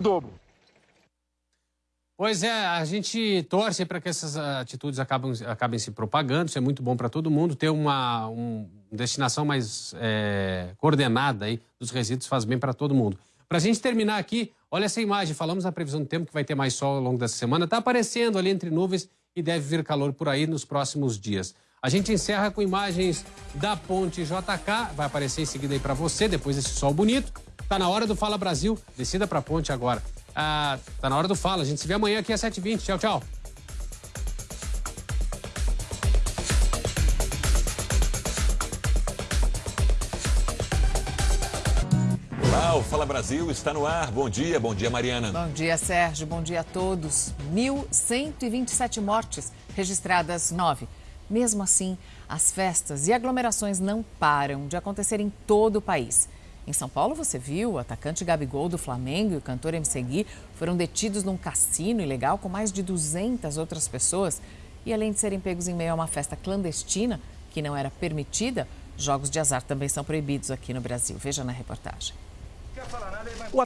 dobro. Pois é, a gente torce para que essas atitudes acabem, acabem se propagando, isso é muito bom para todo mundo. Ter uma, uma destinação mais é, coordenada aí dos resíduos faz bem para todo mundo. Para a gente terminar aqui, olha essa imagem, falamos na previsão do tempo que vai ter mais sol ao longo dessa semana, está aparecendo ali entre nuvens e deve vir calor por aí nos próximos dias. A gente encerra com imagens da ponte JK, vai aparecer em seguida aí para você, depois desse sol bonito. Tá na hora do Fala Brasil, descida para a ponte agora. Ah, tá na hora do Fala, a gente se vê amanhã aqui às 7h20. Tchau, tchau. Olá, o Fala Brasil está no ar. Bom dia, bom dia, Mariana. Bom dia, Sérgio. Bom dia a todos. 1.127 mortes registradas, nove mesmo assim, as festas e aglomerações não param de acontecer em todo o país. Em São Paulo, você viu, o atacante Gabigol do Flamengo e o cantor MC Gui foram detidos num cassino ilegal com mais de 200 outras pessoas. E além de serem pegos em meio a uma festa clandestina, que não era permitida, jogos de azar também são proibidos aqui no Brasil. Veja na reportagem.